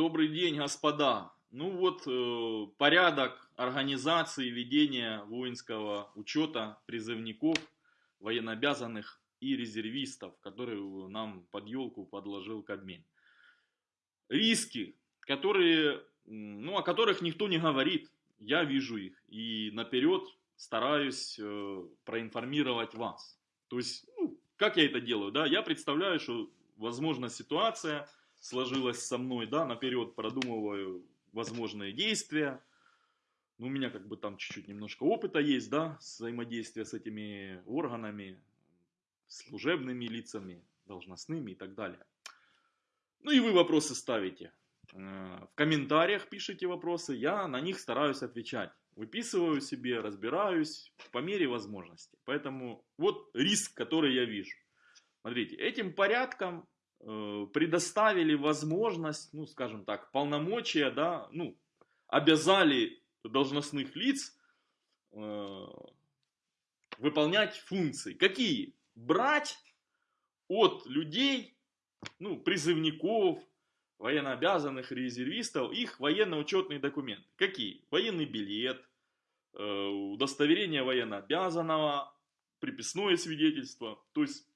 Добрый день, господа. Ну вот, э, порядок организации ведения воинского учета призывников, военнообязанных и резервистов, которые нам под елку подложил Кабмин. Риски, которые, ну, о которых никто не говорит, я вижу их и наперед стараюсь э, проинформировать вас. То есть, ну, как я это делаю, да, я представляю, что возможна ситуация, сложилось со мной, да, наперед продумываю возможные действия. Ну, у меня как бы там чуть-чуть немножко опыта есть, да, взаимодействия с этими органами, служебными лицами, должностными и так далее. Ну и вы вопросы ставите. Э, в комментариях пишите вопросы, я на них стараюсь отвечать. Выписываю себе, разбираюсь по мере возможности. Поэтому вот риск, который я вижу. Смотрите, этим порядком предоставили возможность, ну, скажем так, полномочия, да, ну, обязали должностных лиц э, выполнять функции. Какие? Брать от людей, ну, призывников, военнообязанных резервистов, их военно-учетные документы. Какие? Военный билет, э, удостоверение военнообязанного, приписное свидетельство. То есть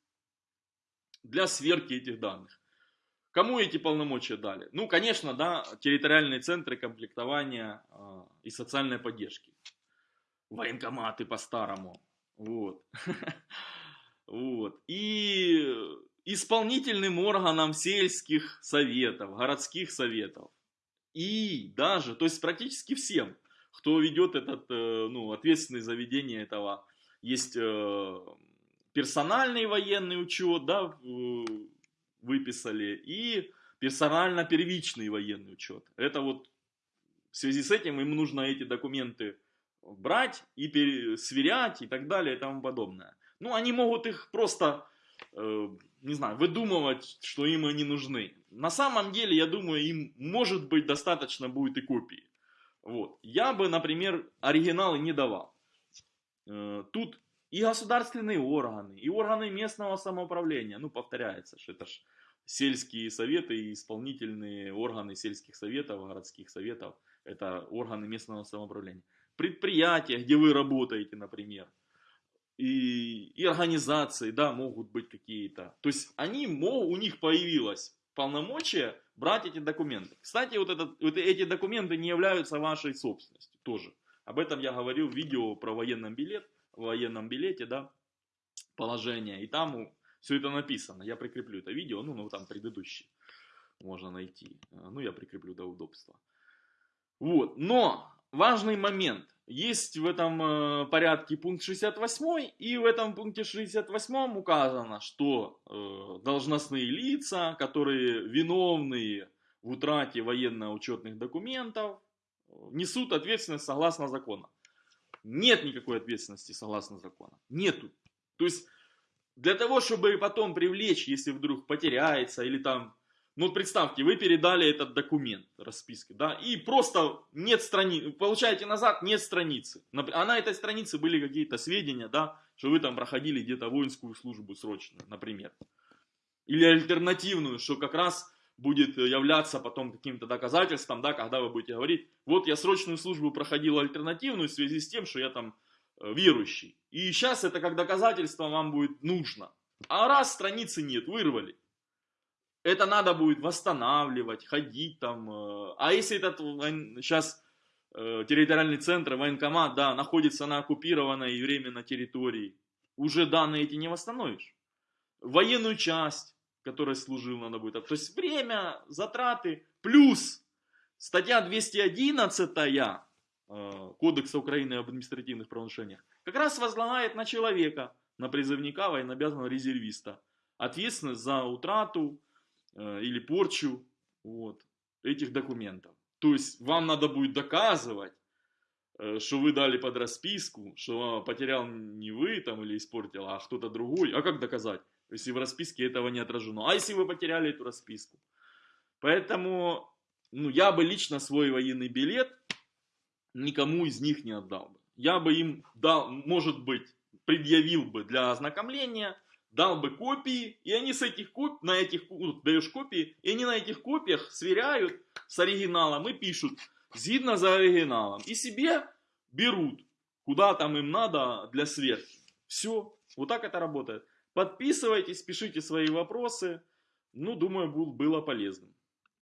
для сверки этих данных. Кому эти полномочия дали? Ну, конечно, да, территориальные центры комплектования э, и социальной поддержки. Военкоматы по-старому. Вот. вот. И исполнительным органам сельских советов, городских советов. И даже, то есть практически всем, кто ведет этот, э, ну, ответственный за ведение этого, есть э, персональный военный учет, да, выписали, и персонально-первичный военный учет. Это вот в связи с этим им нужно эти документы брать и сверять и так далее и тому подобное. Ну, они могут их просто, э, не знаю, выдумывать, что им они нужны. На самом деле, я думаю, им может быть достаточно будет и копии. Вот. Я бы, например, оригиналы не давал. Э, тут и государственные органы, и органы местного самоуправления. Ну, повторяется, что это ж сельские советы и исполнительные органы сельских советов, городских советов. Это органы местного самоуправления. Предприятия, где вы работаете, например. И, и организации, да, могут быть какие-то. То есть они, у них появилось полномочия брать эти документы. Кстати, вот, этот, вот эти документы не являются вашей собственностью тоже. Об этом я говорил в видео про военный билет военном билете, да, положение, и там все это написано. Я прикреплю это видео, ну, ну там предыдущий можно найти. А, ну, я прикреплю до удобства. Вот, но важный момент. Есть в этом э, порядке пункт 68, и в этом пункте 68 указано, что э, должностные лица, которые виновные в утрате военно-учетных документов, несут ответственность согласно закону нет никакой ответственности согласно закону. Нету. То есть для того, чтобы потом привлечь, если вдруг потеряется или там, ну представьте, вы передали этот документ расписки, да, и просто нет страницы, получаете назад, нет страницы. А на этой странице были какие-то сведения, да, что вы там проходили где-то воинскую службу срочную, например. Или альтернативную, что как раз будет являться потом каким-то доказательством, да, когда вы будете говорить, вот я срочную службу проходил альтернативную в связи с тем, что я там э, верующий. И сейчас это как доказательство вам будет нужно. А раз страницы нет, вырвали. Это надо будет восстанавливать, ходить там. Э, а если этот сейчас э, территориальный центр, военкомат, да, находится на оккупированной временно территории, уже данные эти не восстановишь. Военную часть, которой служил, надо будет. То есть время, затраты, плюс статья 211 э, Кодекса Украины об административных правонарушениях как раз возлагает на человека, на призывника, военнообязанного резервиста, ответственность за утрату э, или порчу вот, этих документов. То есть вам надо будет доказывать, э, что вы дали под расписку, что потерял не вы там или испортил, а кто-то другой. А как доказать? Если в расписке этого не отражено. А если вы потеряли эту расписку? Поэтому ну, я бы лично свой военный билет никому из них не отдал бы. Я бы им дал, может быть, предъявил бы для ознакомления, дал бы копии, и они с этих коп... на этих, ну, даешь копии, и они на этих копиях сверяют с оригиналом и пишут згідно за оригиналом. И себе берут, куда там им надо для сверки. Все, вот так это работает. Подписывайтесь, пишите свои вопросы. Ну, думаю, было полезным.